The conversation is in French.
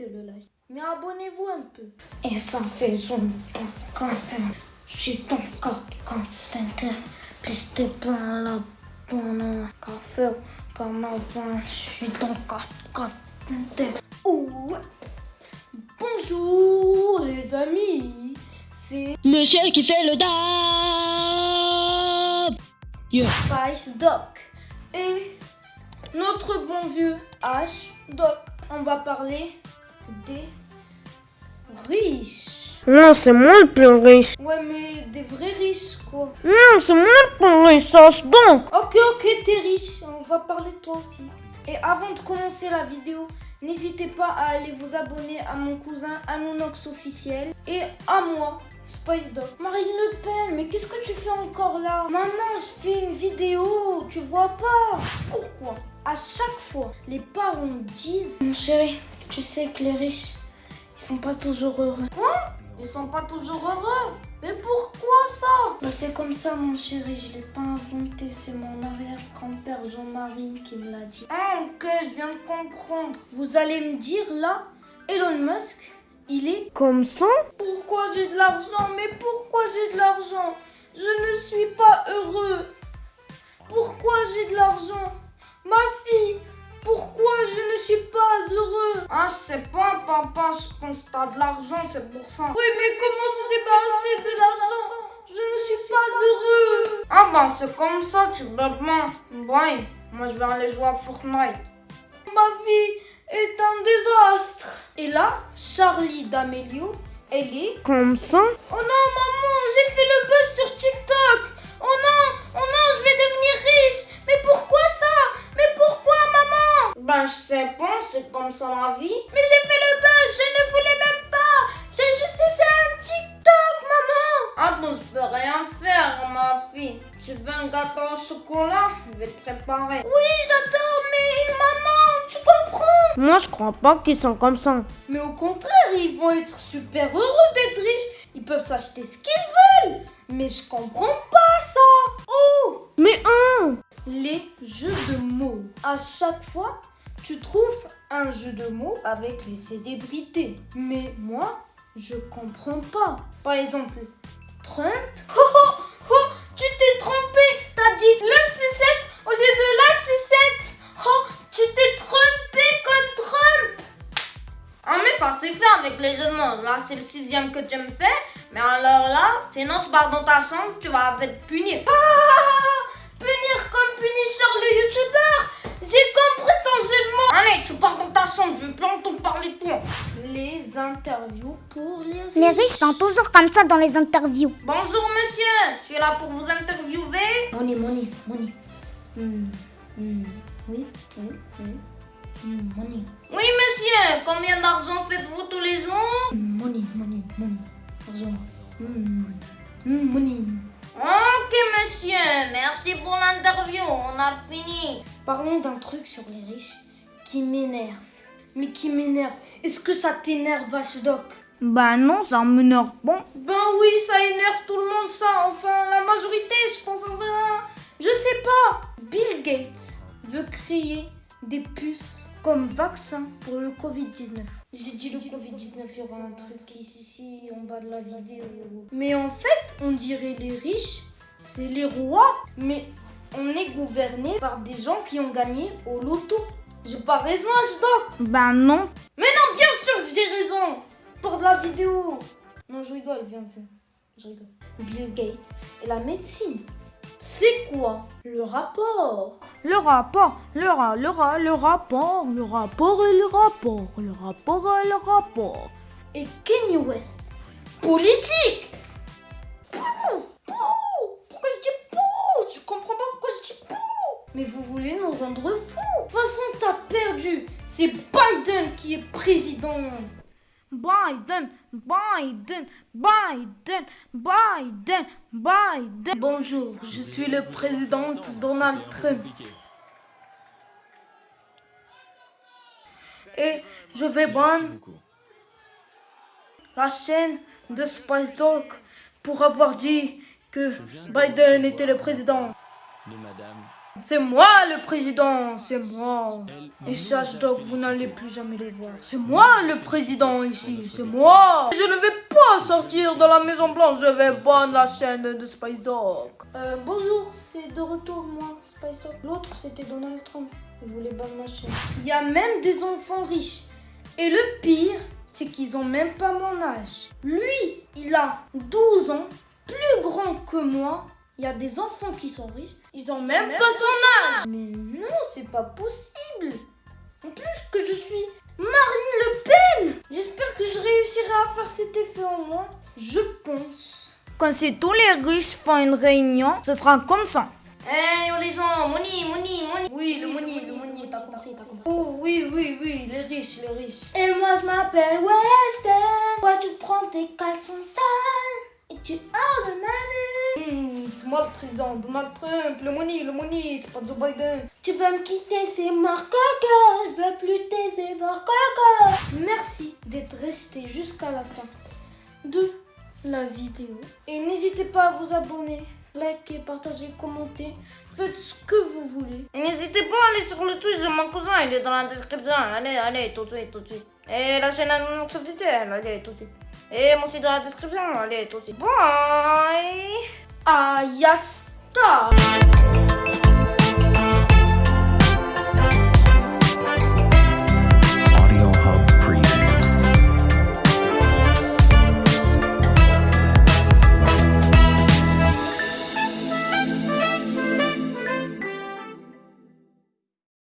de le like. Mais abonnez-vous un peu. Et ça fait zoom café. Je suis ton café. Puis t'es pas la bonne café. Comme avant, je suis ton café. Ouh. Bonjour les amis. C'est Monsieur qui fait le dab. Yeah. Spice Doc. Et notre bon vieux H Doc. On va parler des riches. Non, c'est moi le plus riche. Ouais, mais des vrais riches, quoi. Non, c'est moi le plus riche, sache donc. Ok, ok, t'es riche. On va parler de toi aussi. Et avant de commencer la vidéo, n'hésitez pas à aller vous abonner à mon cousin Anonox officiel et à moi, Spice Dog. Marine Le Pen, mais qu'est-ce que tu fais encore là? Maman, je fais une vidéo, tu vois pas Pourquoi? À chaque fois, les parents disent Mon chéri, tu sais que les riches, ils sont pas toujours heureux. Quoi? Ils sont pas toujours heureux? Mais pourquoi ça? Bah c'est comme ça mon chéri, je l'ai pas inventé, c'est mon arrière-grand-père Jean-Marie qui me l'a dit. Ah ok, je viens de comprendre. Vous allez me dire là, Elon Musk, il est Comme ça? Pourquoi j'ai de l'argent? Mais pourquoi j'ai de l'argent? Je ne suis pas heureux. Pourquoi j'ai de l'argent? Ma fille, pourquoi je ne suis pas je sais pas, papa, je pense que t'as de l'argent, c'est pour ça. Oui, mais comment se débarrasser de l'argent? Je ne suis pas heureux. Ah ben, c'est comme ça, tu pas. Ouais, moi je vais aller jouer à Fortnite. Ma vie est un désastre. Et là, Charlie D'Amelio, elle est... Comme ça Oh non, maman, j'ai fait le buzz sur TikTok. Oh non, oh non, c'est comme ça la vie. Mais j'ai fait le buzz, je ne voulais même pas. J'ai juste essayé un TikTok, maman. Ah bon, je peux rien faire, ma fille. Tu veux un gâteau au chocolat? Je vais te préparer. Oui, j'adore, mais maman, tu comprends? Moi, je crois pas qu'ils sont comme ça. mais au contraire, ils vont être super heureux d'être riches. Ils peuvent s'acheter ce qu'ils veulent. Mais je comprends pas ça. Oh Mais un Les jeux de mots. À chaque fois, tu trouves un jeu de mots avec les célébrités. Mais moi, je comprends pas. Par exemple, Trump? Oh, oh, oh, tu t'es trompé. T'as dit le sucette au lieu de la sucette. Oh, tu t'es trompé comme Trump. Ah mais ça c'est fait avec les jeux de. Là c'est le sixième que tu me fais. Mais alors là, sinon tu pars dans ta chambre, tu vas être puni. Ah Punir comme Punisher le youtubeur J'ai compris ton jeu de mots Allez, tu pars dans ta chambre, je veux plus entendre parler de toi. Les interviews pour les riches. Les riches sont toujours comme ça dans les interviews. Bonjour monsieur, je suis là pour vous interviewer. Money, money, money. Hmm, hmm, Oui, oui, oui. Hmm, money. Oui monsieur, combien d'argent faites-vous tous les jours? Money, money, money. Argent. Money. Ok monsieur, merci pour l'interview, on a fini. Parlons d'un truc sur les riches qui m'énerve. Mais qui m'énerve? Est-ce que ça t'énerve, Vachedoc Bah non, ça m'énerve pas. ben oui, ça énerve tout le monde, ça. Enfin, la majorité, je pense. Enfin, je sais pas. Bill Gates veut créer des puces comme vaccin pour le Covid-19. J'ai dit le Covid-19, il y aura un truc ici, en bas de la vidéo. Mais en fait, on dirait les riches, c'est les rois. Mais on est gouverné par des gens qui ont gagné au loto. J'ai pas raison, H-Doc Bah non. mais non, bien sûr que j'ai raison Pour de la vidéo Non, je rigole, viens, viens. Je rigole. Bill Gates et la médecine. C'est quoi le rapport? Le rapport, le, ra, le, ra, le rapport, le rapport et le rapport, le rapport et le rapport. Et Kanye West Politique Pouh Pouh Pourquoi je dis pouh Je comprends pas pourquoi je dis pouh Mais vous voulez nous rendre fous De toute façon, t'as perdu C'est Biden qui est président Biden, Biden, Biden, Biden, Biden. Bonjour, je suis le président Donald Trump. Et je vais ban la chaîne de Spice Dog pour avoir dit que Biden était le président. de Madame C'est moi le président, c'est moi. Et sache donc, vous n'allez plus jamais les voir. C'est moi le président ici, c'est moi. Je ne vais pas sortir de la Maison Blanche, je vais prendre la chaîne de Spice Dog. Euh, bonjour, c'est de retour moi, Spice Dog. L'autre c'était Donald Trump. Je voulais ban ma chaîne. Il y a même des enfants riches. Et le pire, c'est qu'ils ont même pas mon âge. Lui, il a 12 ans, plus grand que moi. Il y a des enfants qui sont riches, ils ont même, pas son âge. Mais non, c'est pas possible. En plus que je suis Marine Le Pen. J'espère que je réussirai à faire cet effet en moi. Je pense. Quand si tous les riches font une réunion, ce sera comme ça. Hey, oh les gens, money, money, money. Oui, le money, le money, t'as compris, t'as compris. Oh oui, oui, oui, les riches, les riches. Et moi je m'appelle Weston. Toi tu prends tes caleçons sales et tu hors de ma vie. C'est moi le président, Donald Trump, le money, le money, c'est pas Joe Biden. Tu veux me quitter, c'est mort caca. Je veux plus tes efforts caca. Merci d'être resté jusqu'à la fin de la vidéo. Et n'hésitez pas à vous abonner, liker, partager, commenter. Faites ce que vous voulez. Et n'hésitez pas à aller sur le Twitch de mon cousin, il est dans la description. Allez, allez, tout de suite, tout de suite. Et la chaîne Anonox officielle, allez, tout de suite. Емоси да дискрипшн на лето си. Бай! А я став!